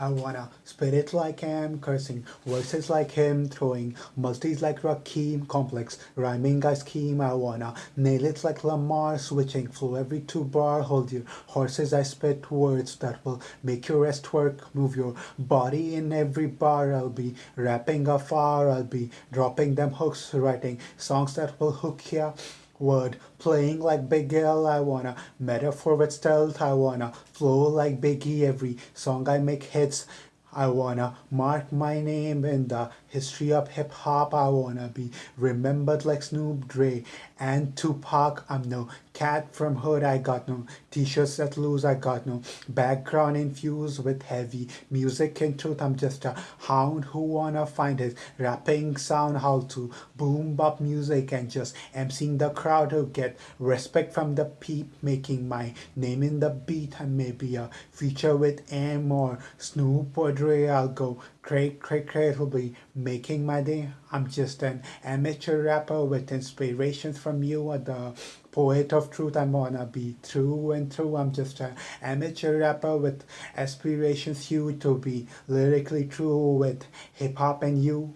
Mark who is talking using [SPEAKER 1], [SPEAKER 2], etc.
[SPEAKER 1] I wanna spit it like him, cursing verses like him, throwing multis like Rakim, complex rhyming I scheme. I wanna nail it like Lamar, switching flow every two bar. Hold your horses, I spit words that will make your rest work. Move your body in every bar. I'll be rapping afar. I'll be dropping them hooks, writing songs that will hook ya word playing like Big. I wanna metaphor with stealth. I wanna flow like Biggie. Every song I make hits. I wanna mark my name in the history of hip hop. I wanna be remembered like Snoop Dre and Tupac. I'm no cat from hood. I got no t-shirts that lose. I got no background infused with heavy music. In truth, I'm just a hound who wanna find his rapping sound. How to boom bop music and just emceeing the crowd to get respect from the peep. Making my name in the beat I may be a feature with M or Snoop or Dre. I'll go Craig, Craig, Craig will be making my day. I'm just an amateur rapper with inspirations from you, uh, the poet of truth. I wanna be true and true. I'm just an amateur rapper with aspirations you to be lyrically true with hip hop and you.